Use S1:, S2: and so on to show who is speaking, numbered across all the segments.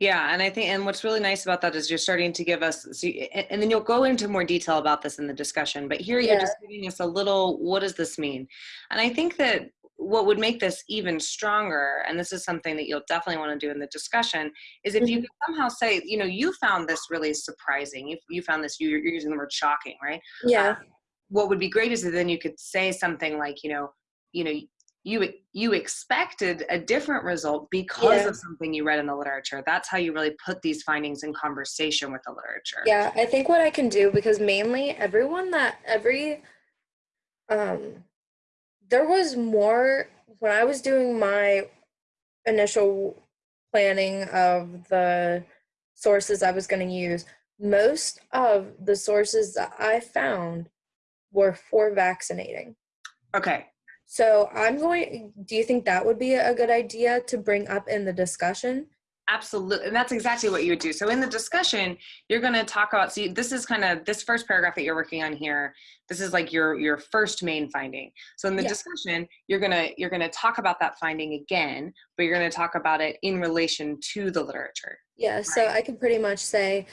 S1: Yeah, and I think, and what's really nice about that is you're starting to give us, so you, and, then you'll go into more detail about this in the discussion. But here you're just giving us a little. What does this mean? And I think that what would make this even stronger, and this is something that you'll definitely want to do in the discussion, is if you
S2: Mhm.
S1: could somehow say, you know, you found this really surprising. If you found this, you, you're using the word shocking, right?
S2: Yeah.
S1: what would be great is that then you could say something like you know you know you you expected a different result because
S2: Yeah.
S1: of something you read in the literature that's how you really put these findings in conversation with the literature
S2: Yeah, I think what I can do because mainly everyone that every um there was more when I was doing my initial planning of the sources I was going to use, most of the sources that I found were for vaccinating.
S1: okay
S2: So I'm going do you think that would be a good idea to bring up in the discussion?
S1: absolutely and that's exactly what you would do so in the discussion you're going to talk about see this is kind of this first paragraph that you're working on here this is like your your first main finding so in the
S2: Yeah.
S1: discussion you're going to you're going to talk about that finding again but you're going to talk about it in relation to the literature
S2: Yeah, so I can pretty much say,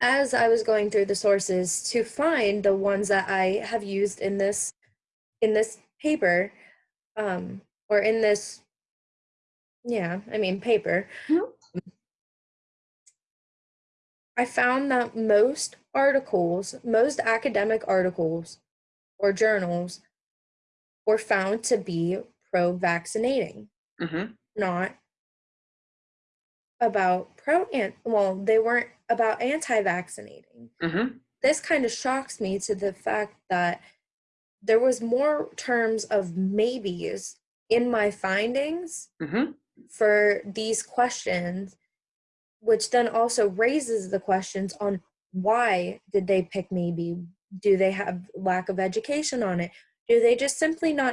S2: as I was going through the sources to find the ones that I have used in this in this paper, um, or in this, yeah, I mean paper,
S1: Mhm.
S2: I found that most articles, most academic articles or journals were found to be pro-vaccinating,
S1: mm-hmm.
S2: not about pro and well, they weren't about anti-vaccinating.
S1: Mm-hmm.
S2: this kind of shocks me to the fact that there was more terms of maybes in my findings
S1: Mm-hmm.
S2: for these questions which then also raises the questions on why did they pick maybe do they have lack of education on it do they just simply not